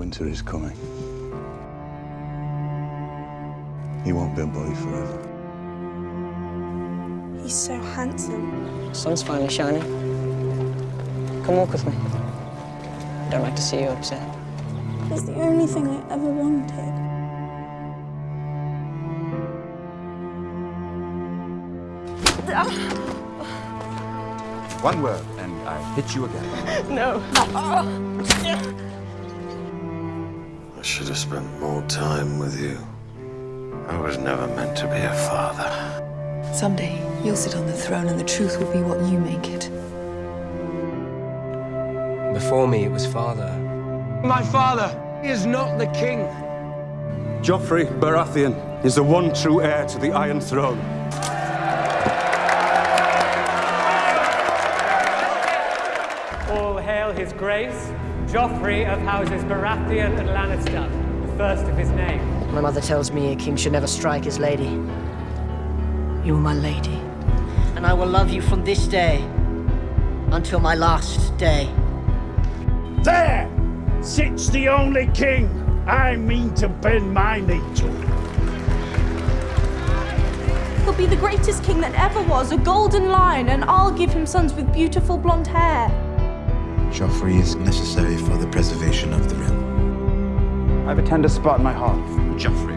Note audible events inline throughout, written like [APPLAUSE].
winter is coming. He won't be a boy forever. He's so handsome. The sun's finally shining. Come walk with me. I don't like to see you upset. It's the only thing I ever wanted. One word, and I hit you again. [LAUGHS] No. [LAUGHS] Oh, I should have spent more time with you. I was never meant to be a father. Someday, you'll sit on the throne and the truth will be what you make it. Before me, it was father. My father is not the king. Joffrey Baratheon is the one true heir to the Iron Throne. All hail his grace, Joffrey of houses Baratheon and Lannister, the first of his name. My mother tells me a king should never strike his lady. You're my lady. And I will love you from this day until my last day. There sits the only king I mean to bend my knee to. He'll be the greatest king that ever was, a golden lion, and I'll give him sons with beautiful blonde hair. Joffrey is necessary for the preservation of the realm. I have a tender spot in my heart. Joffrey.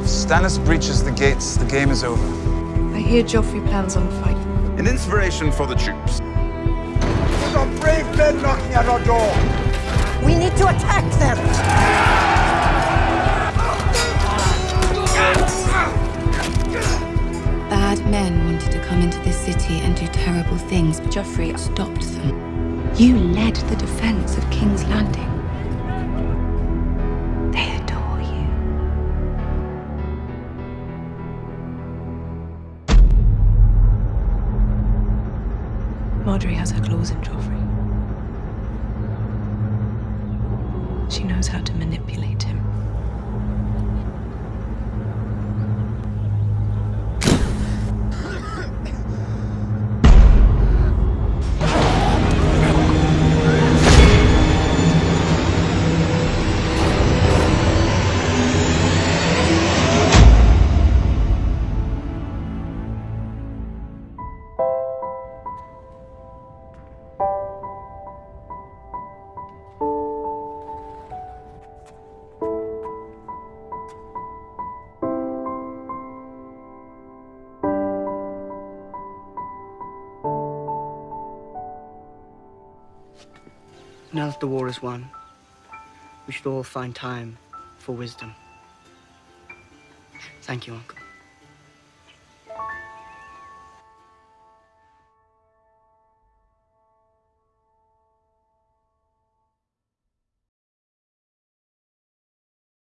If Stannis breaches the gates, the game is over. I hear Joffrey plans on a fight. An inspiration for the troops. There's a brave men knocking at our door. We need to attack them! Terrible things, but Joffrey stopped them. You led the defense of King's Landing. They adore you. Margaery has her claws in Joffrey. She knows how to manipulate him. Now that the war is won, we should all find time for wisdom. Thank you, Uncle.